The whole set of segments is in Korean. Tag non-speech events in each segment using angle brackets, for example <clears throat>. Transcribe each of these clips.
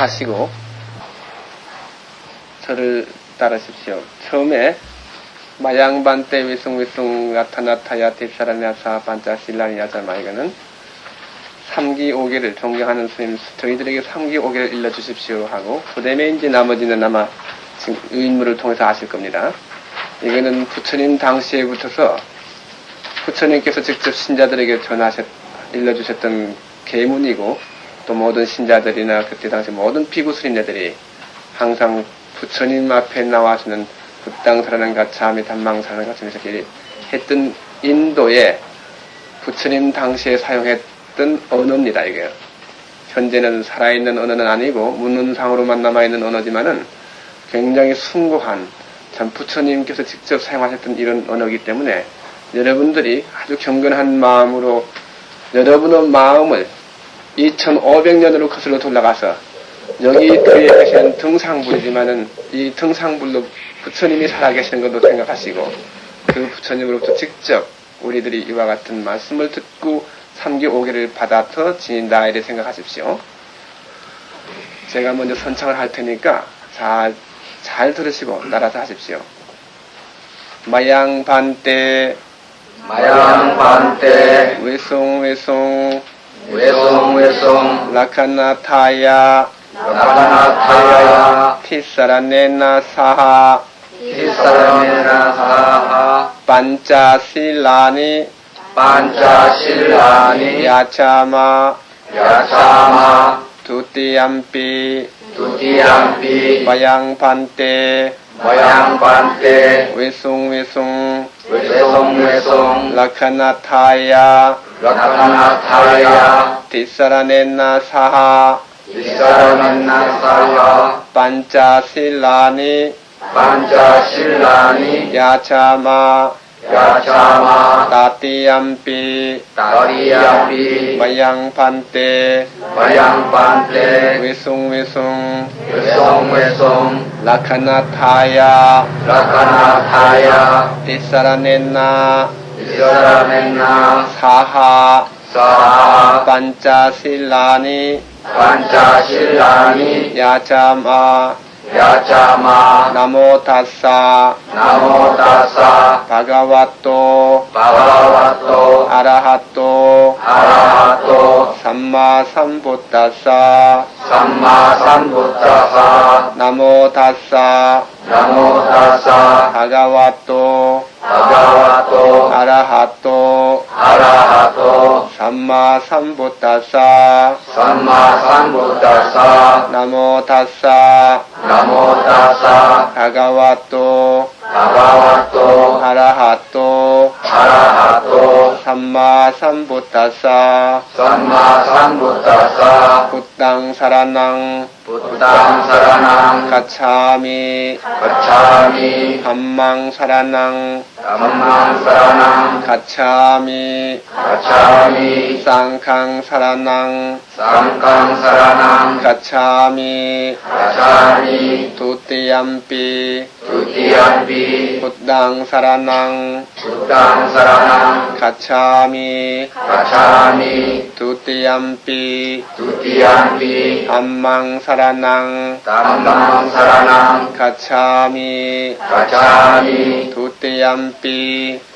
하시고 저를 따르십시오. 처음에 마양반때 위숭위숭 나타나타야 뒷사람야사 반자실라니야자 마 이거는 3기 5개를 존경하는 스님 저희들에게 3기 5개를 일러주십시오 하고 그 이제 나머지는 아마 지금 의인물을 통해서 아실 겁니다. 이거는 부처님 당시에 붙어서 부처님께서 직접 신자들에게 전하셨 일러주셨던 계문이고 또 모든 신자들이나 그때 당시 모든 스님네들이 항상 부처님 앞에 나와서는 부땅사라는 가차미 단망사라는 이렇게 했던 인도에 부처님 당시에 사용했던 언어입니다 이게. 현재는 살아있는 언어는 아니고 문헌상으로만 남아있는 언어지만은 굉장히 숭고한 참 부처님께서 직접 사용하셨던 이런 언어이기 때문에 여러분들이 아주 경건한 마음으로 여러분의 마음을 2500년으로 거슬러 돌아가서 여기 뒤에 계시는 등상불이지만은 이 등상불로 부처님이 살아계시는 것도 생각하시고 그 부처님으로부터 직접 우리들이 이와 같은 말씀을 듣고 3기 5개를 받아서 지닌다 이를 생각하십시오. 제가 먼저 선창을 할 테니까 잘, 잘 들으시고 따라서 하십시오. 마양반때 마양반때 외송 외송 외송 외송 라카나타야. 라카나타야. 티사라네나 사하. 티사라메나 사하. 반자실라니. 반자실라니. 야차마. 야차마. 두띠암피 두티암피 마양반때 마양반때 외송 외송. 외송 외송. 라카나타야 라카나타야 티사라네나 사하 티사라메나 사야 반자실라니 반자실라니 야차마 야차마 따띠암피 다리야피 마양반때 마양반때 외송외송 외송외송 라카나타야 라카나타야 티사라네나 이사라멘나 사하 사하 반자실라니 반자실라니 야 자마 야자마 나모타사 나모다사 바가와토 바바와토 아라하토 아라하토 삼마삼부타사 삼마삼부타사 나모타사 나모다사 바가와토 바바와토 아라하토 아라하토 삼마삼부타사 삼마삼부 බුද්ධං සරණං ගච්ඡාමි ගච්ඡාමි ධම්මං සරණං ධම්මං සරණං ගච්ඡාමි ගච්ඡාමි සංඝං සරණං සංඝං සරණං ගච්ඡාමි ගච්ඡාමි ဒုတိယံ පි ဒုတိယံ පි බුද්ධං සරණං බුද්ධං සරණං ගච්ඡාමි ගච්ඡාමි ဒုတိယံ පි ဒုတိယံ පි ධම්මං සරණං සරණං ධම්මං සරණං ගච්ඡාමි ගච්ඡාමි ဒုတိယံ පි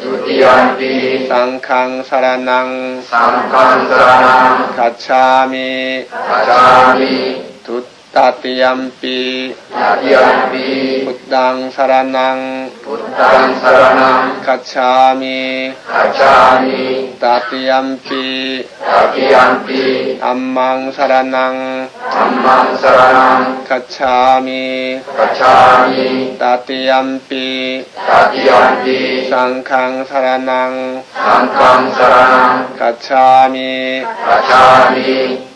ဒုတိယံ පි සංඝං සරණං සංඝං සරණං ගච්ඡාමි ගච්ඡාමි ဒု ตติยมปีตติยมปีพุทธังสารนัง พุทธังสารนังกัจฉามิกัจฉามิตติยมปีตติยมปีอัมมังสารนังอัมมังสารนังกัจฉามิกัจฉามิตติยมปีตติยมปีสังฆังสารนัง สังฆังสารนังกัจฉามิกัจฉามิ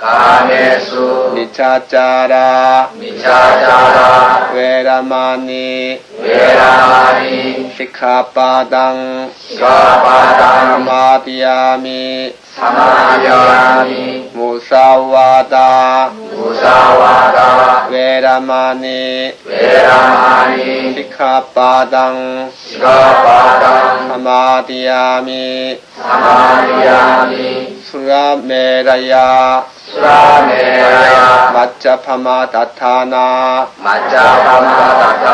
가메수. 미차짜라. 미차자라. 웨라마니. 웨라마니. 시카바당. 시가바당. 사마디야미. 사마야미. 무사와다. 무사와다. 웨라마니. 웨라마니. 시카바당. 시가바당. 사마디야미. 사마야미 수라메라야. 수라메라야. 마짜파마 다타나. 마짜바마다타나.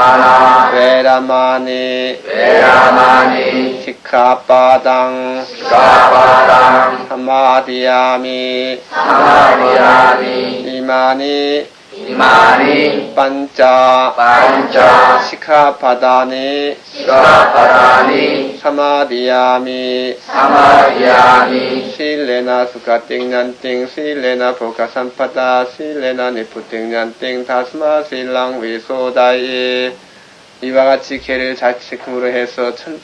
웨라마니. 웨라마니. 시카바당. 시가바당. 사마디야미. 사마야미. 이마니. 이 마니 반짜 반짜 시카바다니 시가바다니 사마디야미 사마야미 실레나 수가띵난띵 실레나 보가산파다 실레나 니푸띵난띵 다스마 실랑 위소다이 이와 같이 개를 잘 지킴으로 해서 천,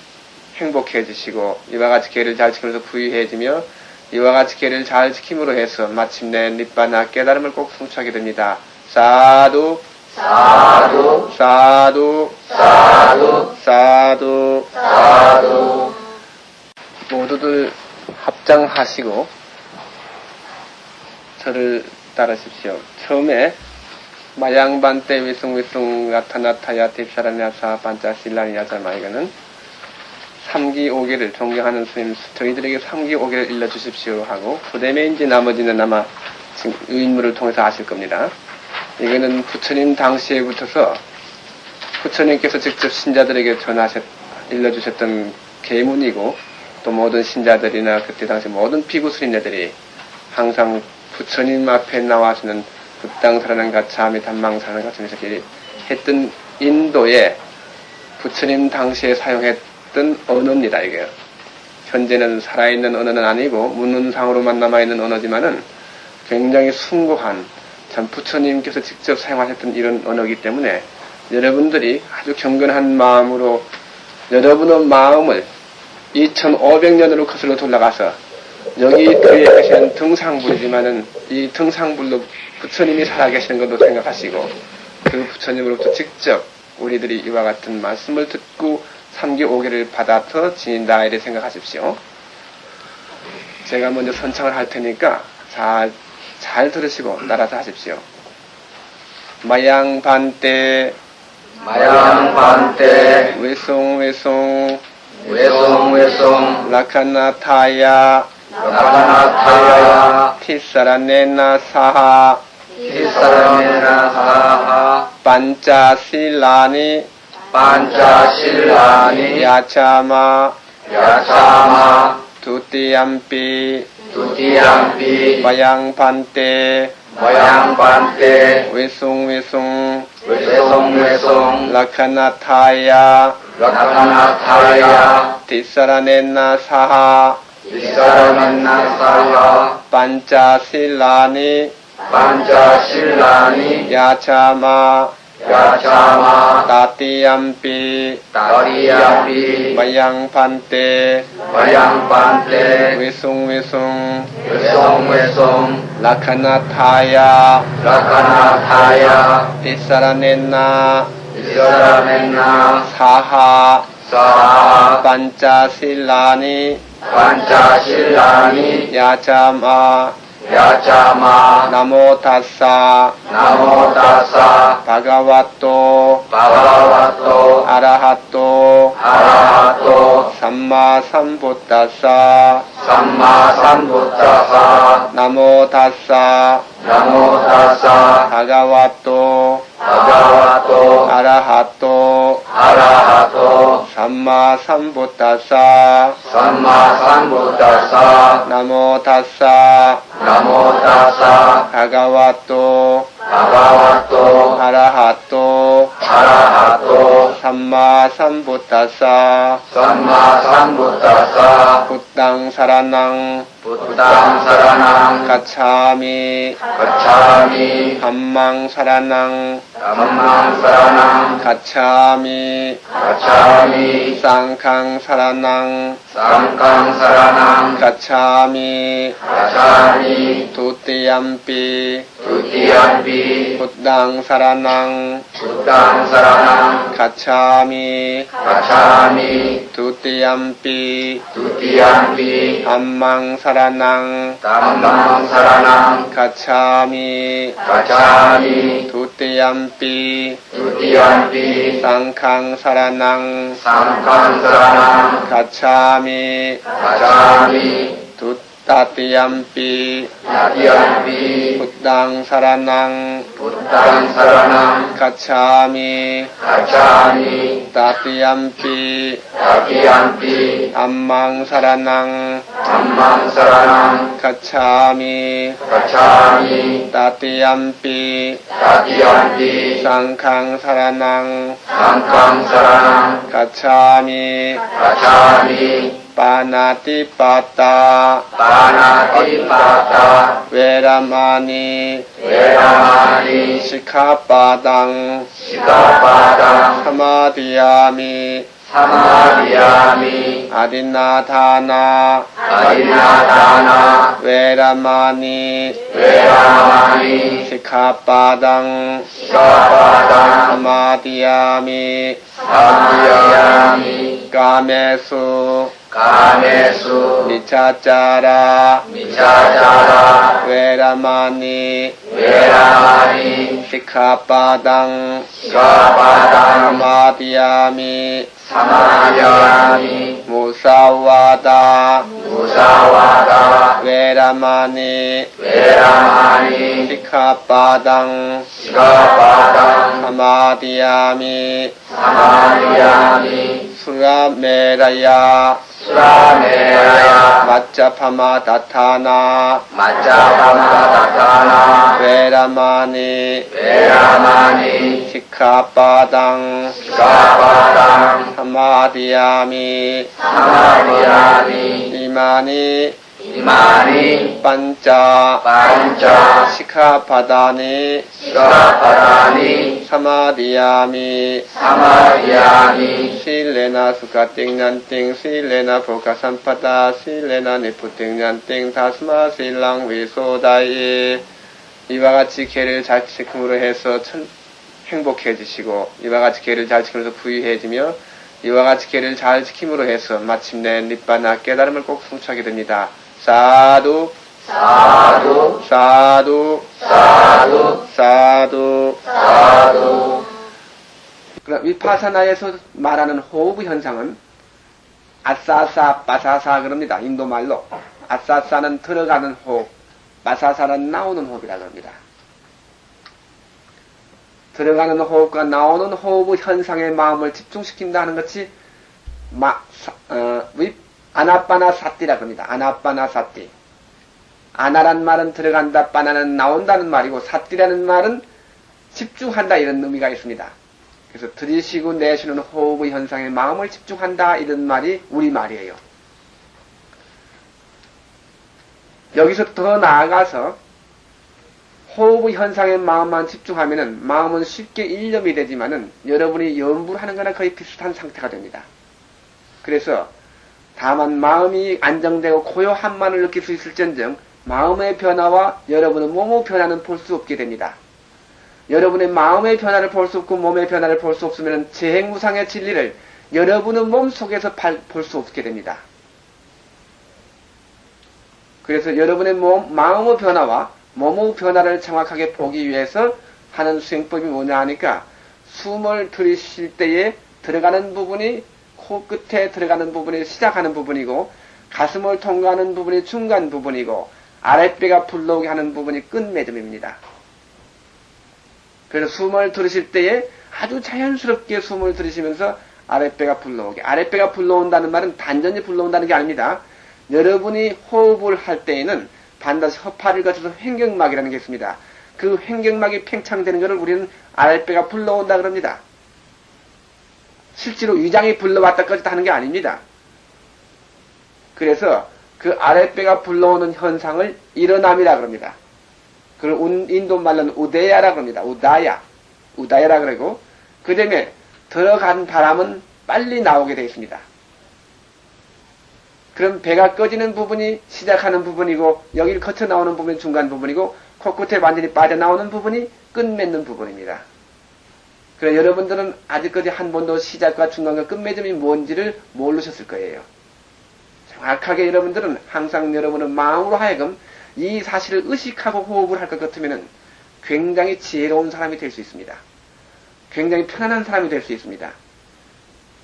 행복해지시고 이와 같이 개를 잘 지키면서 부유해지며 이와 같이 개를 잘 지킴으로 해서 마침내 니바나 깨달음을 꼭 성취하게 됩니다. 사두 사두 사두 사두 사두 사두 모두들 합장하시고 저를 따르십시오. 처음에 마양반때 위숭위숭 나타나타야 딥사라냐사 반짜실라니야자마 이거는 3기 5기를 존경하는 스님 저희들에게 3기 5기를 일러주십시오 하고 그 다음에 이제 나머지는 아마 지금 유인물을 통해서 아실 겁니다. 이거는 부처님 당시에 붙어서 부처님께서 직접 신자들에게 전하셨, 일러주셨던 계문이고 또 모든 신자들이나 그때 당시 모든 스님네들이 항상 부처님 앞에 나와서는 극당사라는 가차미 단망사라는 이렇게 했던 인도에 부처님 당시에 사용했던 언어입니다 이게. 현재는 살아있는 언어는 아니고 문헌상으로만 남아있는 언어지만은 굉장히 숭고한 참 부처님께서 직접 사용하셨던 이런 언어이기 때문에 여러분들이 아주 경건한 마음으로 여러분의 마음을 2500년으로 거슬러 돌아가서 여기 뒤에 계시는 등상불이지만은 이 등상불로 부처님이 살아계시는 것도 생각하시고 그 부처님으로부터 직접 우리들이 이와 같은 말씀을 듣고 3기 5개를 받아서 지닌다 이렇게 생각하십시오. 제가 먼저 선창을 할 테니까 잘, 잘 들으시고 따라서 하십시오. 마양반때 마양반때 외송 외송. 외송 외송. 라카나타야. 라카나타야. 티사라네나 사하. 티사라메나 사하. 반짜실라니. 반짜실라니. 야차마. 야차마. 두띠암피 두티암피 마양반때 마양반때 외송외송 외송외송 라카나타야 라카나타야 티사라네나 사하 티사라메나 사하 반짜실라니 반짜실라니 야차마 야차마 따띠암피 다리암피 마양반때 마양반때 외송외송 외송외송 라카나 타야 라카나타야 티사라네나 이사라멘나 사하 사 하 반짜실라니 반짜실라니 야자마 야자마 나모타사 나모다사 바가와토 바가와토 아라하토 아라하토 삼마삼부타사 삼마삼부타사 나모타사 나모다사 바 가와토 바가와토 아라하토 아라하토 삼마삼부타사 삼마삼부타사 나모타사 나모다사 바가와토 바가와토 아라하토 아라하토 삼마 삼부타사 삼마 삼부타사 부땅 사라낭 부땅 사라낭 가차미 가차미 담망 사라낭 담망 사라낭 가차미 가차미 쌍캉 사라낭 쌍강 사라낭 가차미 가차미 두띠얌피 두티안비 බුද්ධං සරණං බුද්ධං සරණං ගච්ඡාමි ගච්ඡාමි ဒ ුතියම්පි ဒ ුතියම්පි ධම්මං සරණං ධම්මං සරණං ගච්ඡාමි ගච්ඡාමි ဒ ුතියම්පි ဒ ුතියම්පි සංඝං සරණං සංඝං සරණං ගච්ඡාමි ගච්ඡාමි ဒ ตติยมปีตติยมปีพุทธังสารนังพุทธังสารนังกัจฉามิกัจฉามิตติยมปีตติยมปีอัมมังสารนังอัมมังสารนังกัจฉามิกัจฉามิตติยมปีตติยมปีสังฆังสารนังสังฆังสารนังกัจฉามิกัจฉามิ 외라마니 시카바당 시가바당 사마디야미 사마디야미 까메수 가메수 니차짜라. 미차자라. 외라마니. 외라마니. 시카바당. 시가바당. 사마디야미. 사마디야미. 무사와다. 무사와다. 외라마니. 외라마니. 시카바당. 시가바당. 사마디야미. 사마디야미. 수라메라야 수라메라야 마짜파마 다타나. 마짜파마 다타나। 외라마니. 외라마니। 시카바당. 시가바당। 사마디야미. 사마디야미। 이마니 이마니 반짜 반짜 시카바다니 시가바다니 사마디야미 사마디야미 실레나 수카띵난띵 실레나 보카산파다 실레나 니푸띵난띵 다스마 실랑 위소다이 이와 같이 개를 잘 지킴으로 해서 천, 행복해지시고 이와 같이 개를 잘 지키면서 부유해지며 이와 같이 개를 잘 지킴으로 해서 마침내 니바나 깨달음을 꼭 성취하게 됩니다. 사두 사두 사두 사두 사두 사두 그럼 위파사나에서 말하는 호흡 현상은 아싸싸 빠사사 그럽니다. 인도 말로 아싸싸는 들어가는 호흡, 빠사사는 나오는 호흡이라 그럽니다. 들어가는 호흡과 나오는 호흡 현상에 마음을 집중시킨다 하는 것이 마, 사, 어, 위, 아나빠나 사띠라 그럽니다. 아나빠나 사띠. 아나란 말은 들어간다, 빠나는 나온다는 말이고 사띠라는 말은 집중한다 이런 의미가 있습니다. 그래서 들이쉬고 내쉬는 호흡의 현상에 마음을 집중한다 이런 말이 우리 말이에요. 여기서 더 나아가서 호흡의 현상에 마음만 집중하면은 마음은 쉽게 일념이 되지만은 여러분이 염불 하는 거나 거의 비슷한 상태가 됩니다. 그래서 다만 마음이 안정되고 고요함만을 느낄 수 있을전정 마음의 변화와 여러분의 몸의 변화는 볼 수 없게 됩니다. 여러분의 마음의 변화를 볼 수 없고 몸의 변화를 볼 수 없으면 재행무상의 진리를 여러분의 몸 속에서 볼 수 없게 됩니다. 그래서 여러분의 몸, 마음의 변화와 몸의 변화를 정확하게 보기 위해서 하는 수행법이 뭐냐 하니까 숨을 들이쉴 때에 들어가는 부분이 코끝에 들어가는 부분이 시작하는 부분이고 가슴을 통과하는 부분이 중간 부분이고 아랫배가 불러오게 하는 부분이 끝맺음입니다. 그래서 숨을 들으실 때에 아주 자연스럽게 숨을 들이시면서 아랫배가 불러오게. 아랫배가 불러온다는 말은 단전히 불러온다는 게 아닙니다. 여러분이 호흡을 할 때에는 반드시 허파를 거쳐서 횡격막이라는 게 있습니다. 그 횡격막이 팽창되는 것을 우리는 아랫배가 불러온다 그럽니다. 실제로 위장이 불러왔다 꺼졌다 하는 게 아닙니다. 그래서 그 아랫배가 불러오는 현상을 일어남이라 그럽니다. 그걸 인도 말로는 우데야라 그럽니다. 우다야. 우다야라 그러고, 그 다음에 들어간 바람은 빨리 나오게 되어 있습니다. 그럼 배가 꺼지는 부분이 시작하는 부분이고, 여기를 거쳐 나오는 부분이 중간 부분이고, 코끝에 완전히 빠져나오는 부분이 끝맺는 부분입니다. 그래 여러분들은 아직까지 한 번도 시작과 중간과 끝맺음이 뭔지를 모르셨을 거예요. 정확하게 여러분들은 항상 여러분은 마음으로 하여금 이 사실을 의식하고 호흡을 할 것 같으면 굉장히 지혜로운 사람이 될 수 있습니다. 굉장히 편안한 사람이 될 수 있습니다.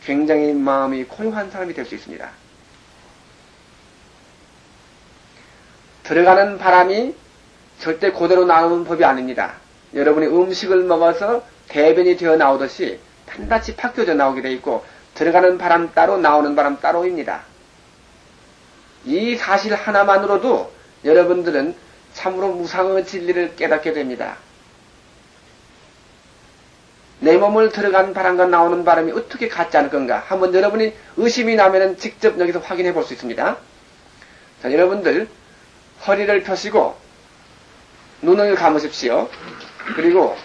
굉장히 마음이 고요한 사람이 될 수 있습니다. 들어가는 바람이 절대 그대로 나오는 법이 아닙니다. 여러분이 음식을 먹어서 대변이 되어 나오듯이 단단히 바뀌어져 나오게 되어 있고 들어가는 바람 따로 나오는 바람 따로입니다. 이 사실 하나만으로도 여러분들은 참으로 무상의 진리를 깨닫게 됩니다. 내 몸을 들어간 바람과 나오는 바람이 어떻게 같지 않을 건가? 한번 여러분이 의심이 나면 직접 여기서 확인해 볼 수 있습니다. 자, 여러분들 허리를 펴시고 눈을 감으십시오. 그리고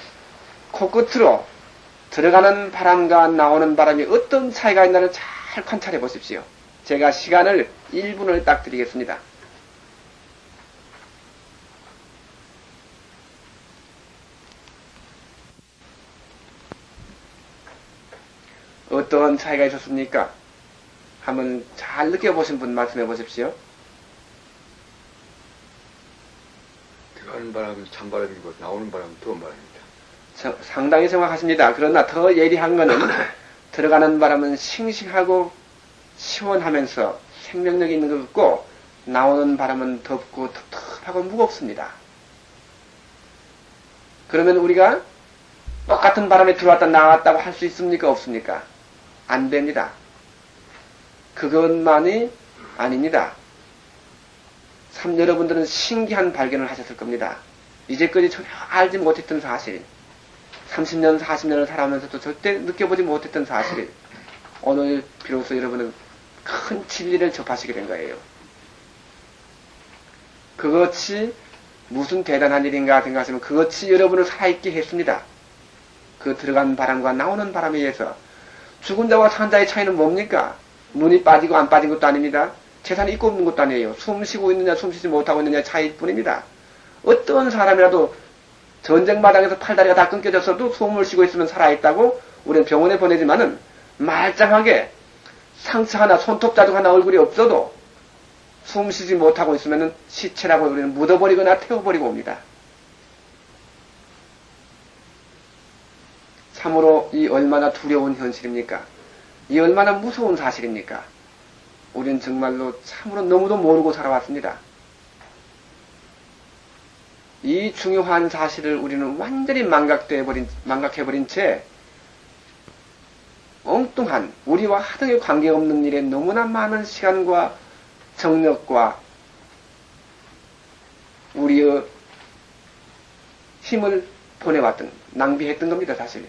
코끝으로 들어가는 바람과 나오는 바람이 어떤 차이가 있나를 잘 관찰해 보십시오. 제가 시간을 1분을 딱 드리겠습니다. 어떤 차이가 있었습니까? 한번 잘 느껴보신 분 말씀해 보십시오. 들어가는 바람은 찬바람이고 나오는 바람은 더운 바람입니다. 저, 상당히 정확하십니다. 그러나 더 예리한 것은 <clears throat> 들어가는 바람은 싱싱하고 시원하면서 생명력이 있는 것 같고 나오는 바람은 덥고 텁텁하고 무겁습니다. 그러면 우리가 똑같은 바람에 들어왔다 나왔다고 할 수 있습니까? 없습니까? 안 됩니다. 그것만이 아닙니다. 참 여러분들은 신기한 발견을 하셨을 겁니다. 이제까지 전혀 알지 못했던 사실, 30년, 40년을 살아오면서도 절대 느껴보지 못했던 사실, 오늘 비로소 여러분은 큰 진리를 접하시게 된 거예요. 그것이 무슨 대단한 일인가 생각하시면 그것이 여러분을 살아있게 했습니다. 그 들어간 바람과 나오는 바람에 의해서 죽은 자와 산 자의 차이는 뭡니까? 눈이 빠지고 안 빠진 것도 아닙니다. 재산이 있고 없는 것도 아니에요. 숨 쉬고 있느냐 숨 쉬지 못하고 있느냐 차이일 뿐입니다. 어떤 사람이라도 전쟁 마당에서 팔다리가 다 끊겨졌어도 숨을 쉬고 있으면 살아있다고 우리는 병원에 보내지만은 말짱하게 상처 하나 손톱 자국 하나 얼굴이 없어도 숨 쉬지 못하고 있으면 시체라고 우리는 묻어버리거나 태워버리고 옵니다. 참으로 이 얼마나 두려운 현실입니까? 이 얼마나 무서운 사실입니까? 우리는 정말로 참으로 너무도 모르고 살아왔습니다. 이 중요한 사실을 우리는 완전히 망각돼버린, 망각해버린 채 엉뚱한 우리와 하등에 관계없는 일에 너무나 많은 시간과 정력과 우리의 힘을 보내왔던 낭비했던 겁니다 사실.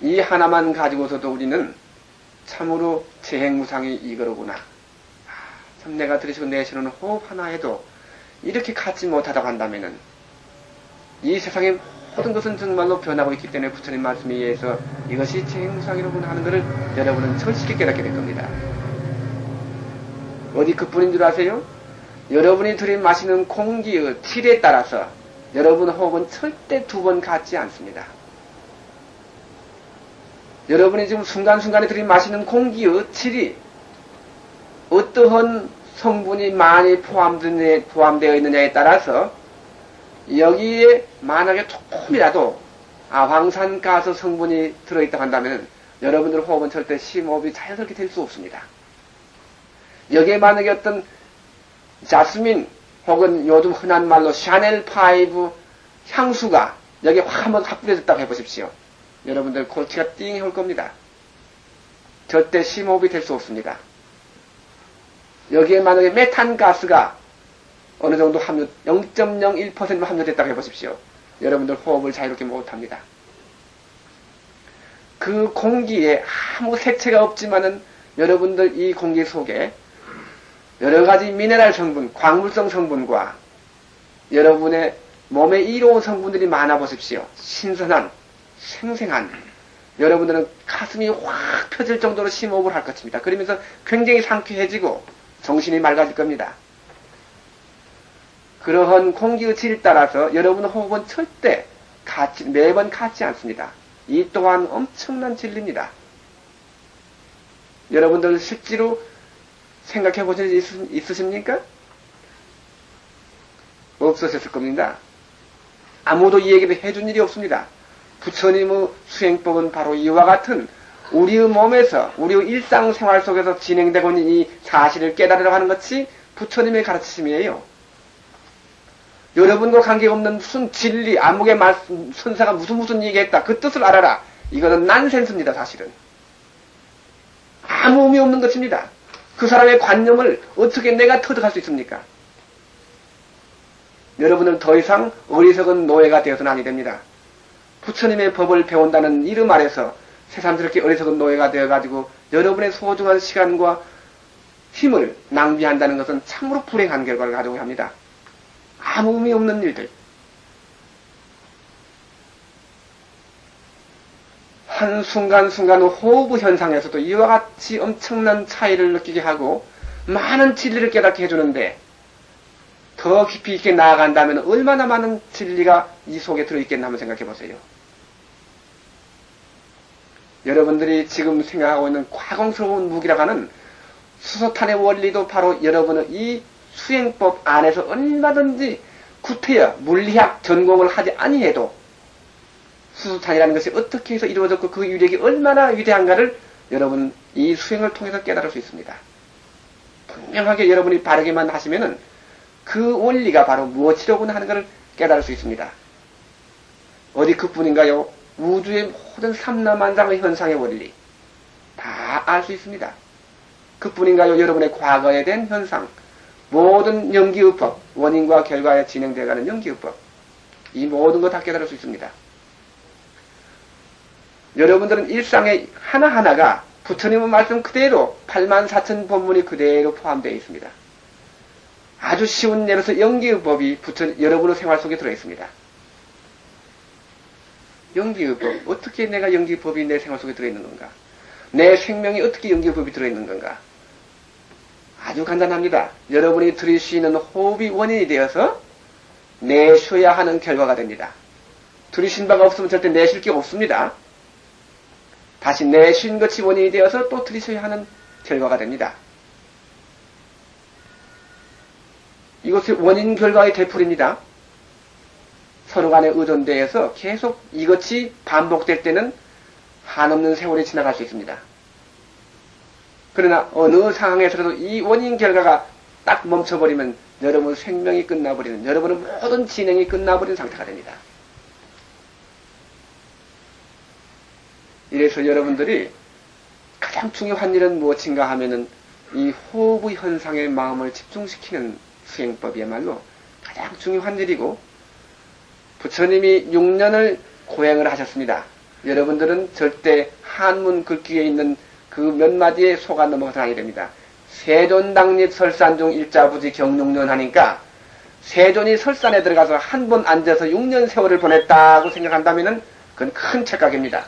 이 하나만 가지고서도 우리는 참으로 재행무상이 이거로구나. 아, 참 내가 들으시고 내쉬는 호흡 하나 해도 이렇게 갖지 못하다고 한다면은 이 세상의 모든 것은 정말로 변하고 있기 때문에 부처님 말씀에 의해서 이것이 재행무상이로구나 하는 것을 여러분은 절실히 깨닫게 될 겁니다. 어디 그뿐인 줄 아세요? 여러분이 들이마시는 공기의 틸에 따라서 여러분 호흡은 절대 두 번 같지 않습니다. 여러분이 지금 순간순간에 들이마시는 공기의 질이 어떠한 성분이 많이 포함되어 있느냐에 따라서 여기에 만약에 조금이라도 아황산가스 성분이 들어있다 한다면 여러분들 호흡은 절대 심호흡이 자연스럽게 될 수 없습니다. 여기에 만약에 어떤 자스민 혹은 요즘 흔한 말로 샤넬 파이브 향수가 여기에 확 한번 확 뿌려졌다고 해보십시오. 여러분들 골치가 띵해 올 겁니다. 절대 심호흡이 될 수 없습니다. 여기에 만약에 메탄 가스가 어느 정도 함유, 0.01%만 함유됐다고 해보십시오. 여러분들 호흡을 자유롭게 못합니다. 그 공기에 아무 색채가 없지만은 여러분들 이 공기 속에 여러 가지 미네랄 성분, 광물성 성분과 여러분의 몸에 이로운 성분들이 많아 보십시오. 신선한, 생생한. 여러분들은 가슴이 확 펴질 정도로 심호흡을 할 것입니다. 그러면서 굉장히 상쾌해지고 정신이 맑아질 겁니다. 그러한 공기의 질에 따라서 여러분 호흡은 절대 같이, 매번 같지 않습니다. 이 또한 엄청난 진리입니다. 여러분들 실제로 생각해 보신 적 있, 있으십니까? 없으셨을 겁니다. 아무도 이 얘기를 해준 일이 없습니다. 부처님의 수행법은 바로 이와 같은 우리의 몸에서 우리의 일상생활 속에서 진행되고 있는 이 사실을 깨달으려 하는 것이 부처님의 가르치심이에요. 여러분과 관계없는 무슨 진리, 암흑의 말씀, 선사가 무슨 무슨 얘기했다. 그 뜻을 알아라. 이거는 난센스입니다, 사실은. 아무 의미 없는 것입니다. 그 사람의 관념을 어떻게 내가 터득할 수 있습니까? 여러분은 더 이상 어리석은 노예가 되어서는 아니 됩니다. 부처님의 법을 배운다는 이름 아래서 새삼스럽게 어리석은 노예가 되어가지고 여러분의 소중한 시간과 힘을 낭비한다는 것은 참으로 불행한 결과를 가져오게 합니다. 아무 의미 없는 일들. 한 순간순간 호흡 현상에서도 이와 같이 엄청난 차이를 느끼게 하고 많은 진리를 깨닫게 해주는데 더 깊이 있게 나아간다면 얼마나 많은 진리가 이 속에 들어있겠나 한번 생각해 보세요. 여러분들이 지금 생각하고 있는 과공스러운 무기라고 하는 수소탄의 원리도 바로 여러분의 이 수행법 안에서 얼마든지 구태여 물리학 전공을 하지 아니해도 수소탄이라는 것이 어떻게 해서 이루어졌고 그 유력이 얼마나 위대한가를 여러분 이 수행을 통해서 깨달을 수 있습니다. 분명하게 여러분이 바르게만 하시면은 그 원리가 바로 무엇이로구나 하는 것을 깨달을 수 있습니다. 어디 그뿐인가요? 우주의 모든 삼라만상의 현상의 원리 다 알 수 있습니다. 그뿐인가요? 여러분의 과거에 된 현상 모든 연기의법 원인과 결과에 진행되어가는 연기의법 이 모든 것 다 깨달을 수 있습니다. 여러분들은 일상의 하나하나가 부처님의 말씀 그대로 8만 4천 본문이 그대로 포함되어 있습니다. 아주 쉬운 예로서 연기의 법이 부처 여러분의 생활 속에 들어 있습니다. 연기의 법 어떻게 내가 연기의 법이 내 생활 속에 들어 있는 건가? 내 생명이 어떻게 연기의 법이 들어 있는 건가? 아주 간단합니다. 여러분이 들이쉬는 호흡이 원인이 되어서 내쉬어야 하는 결과가 됩니다. 들이쉰 바가 없으면 절대 내쉴 게 없습니다. 다시 내쉰 것이 원인이 되어서 또 들이쉬어야 하는 결과가 됩니다. 이것이 원인 결과의 되풀입니다. 서로 간의 의존대에서 계속 이것이 반복될 때는 한없는 세월이 지나갈 수 있습니다. 그러나 어느 상황에서라도 이 원인 결과가 딱 멈춰버리면 여러분 생명이 끝나버리는, 여러분의 모든 진행이 끝나버리는 상태가 됩니다. 이래서 여러분들이 가장 중요한 일은 무엇인가 하면은 이 호흡의 현상에 마음을 집중시키는 수행법이야말로 가장 중요한 일이고 부처님이 6년을 고행을 하셨습니다. 여러분들은 절대 한문 글귀에 있는 그 몇 마디에 속아 넘어가서 하게 됩니다. 세존 당립 설산 중 일자부지 경육년 하니까 세존이 설산에 들어가서 한 번 앉아서 6년 세월을 보냈다고 생각한다면 그건 큰 착각입니다.